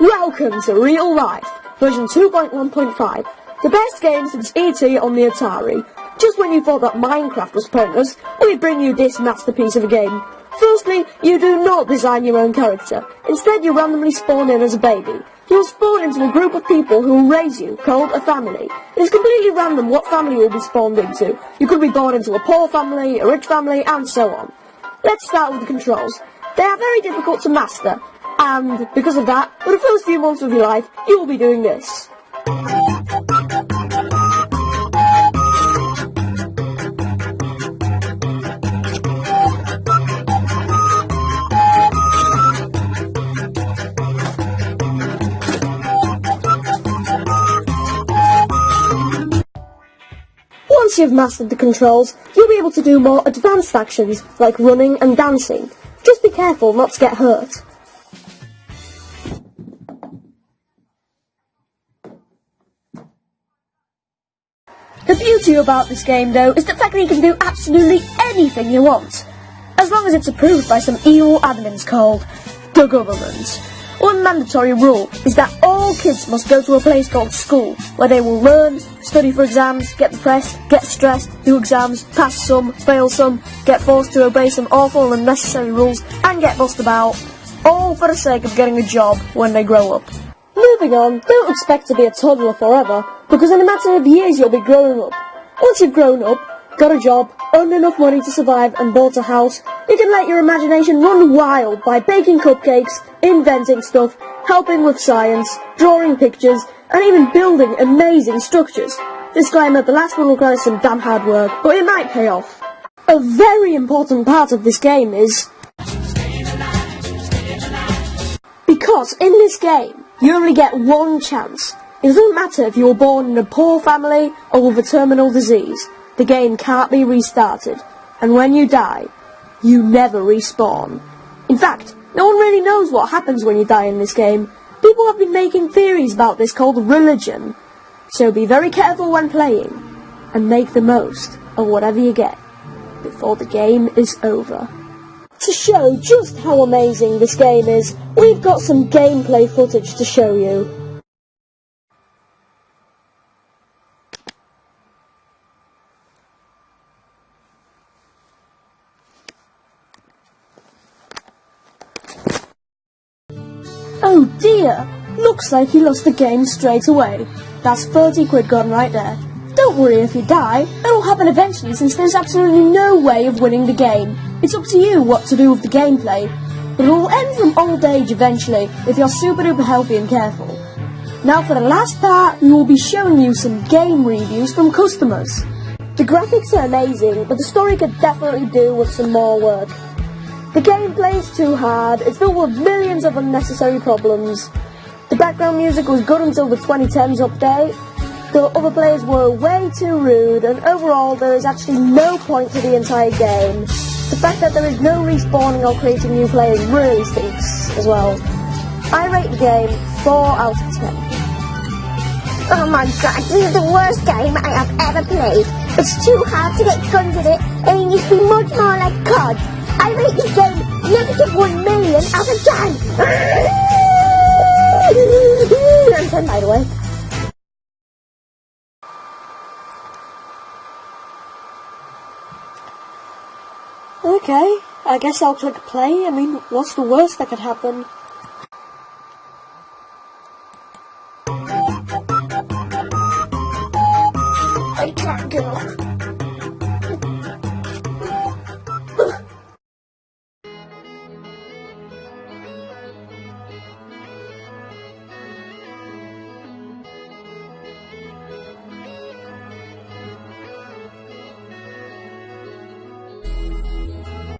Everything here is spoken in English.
Welcome to Real Life, version 2.1.5, the best game since E.T. on the Atari. Just when you thought that Minecraft was pointless, we bring you this masterpiece of a game. Firstly, you do not design your own character. Instead, you randomly spawn in as a baby. You'll spawn into a group of people who will raise you, called a family. It is completely random what family you'll be spawned into. You could be born into a poor family, a rich family, and so on. Let's start with the controls. They are very difficult to master, and because of that, for the first few months of your life, you will be doing this. Once you've mastered the controls, you'll be able to do more advanced actions like running and dancing. Just be careful not to get hurt. The beauty about this game, though, is the fact that you can do absolutely anything you want. As long as it's approved by some evil admins called the government. One mandatory rule is that all kids must go to a place called school, where they will learn, study for exams, get depressed, get stressed, do exams, pass some, fail some, get forced to obey some awful and unnecessary rules, and get bussed about, all for the sake of getting a job when they grow up. Moving on, don't expect to be a toddler forever, because in a matter of years you'll be growing up. Once you've grown up, got a job, earned enough money to survive and bought a house, you can let your imagination run wild by baking cupcakes, inventing stuff, helping with science, drawing pictures, and even building amazing structures. Disclaimer, the last one requires some damn hard work, but it might pay off. A very important part of this game is... Because in this game, you only get one chance. It doesn't matter if you were born in a poor family or with a terminal disease. The game can't be restarted. And when you die, you never respawn. In fact, no one really knows what happens when you die in this game. People have been making theories about this called religion. So be very careful when playing, and make the most of whatever you get before the game is over. To show just how amazing this game is, we've got some gameplay footage to show you. Oh dear! Looks like he lost the game straight away. That's 30 quid gone right there. Don't worry if you die, it'll happen eventually since there's absolutely no way of winning the game. It's up to you what to do with the gameplay. But it'll end from old age eventually if you're super duper healthy and careful. Now for the last part, we will be showing you some game reviews from customers. The graphics are amazing, but the story could definitely do with some more work. The gameplay is too hard, it's filled with millions of unnecessary problems. The background music was good until the 2010s update. The other players were way too rude, and overall there is actually no point to the entire game. The fact that there is no respawning or creating new players really stinks as well. I rate the game 4 out of 10. Oh my god, this is the worst game I have ever played. It's too hard to get guns in it, and it needs to be much more like COD. I rate this game negative 1 million out of 10. I'm 10 by the way. Okay, I guess I'll click play. I mean, what's the worst that could happen?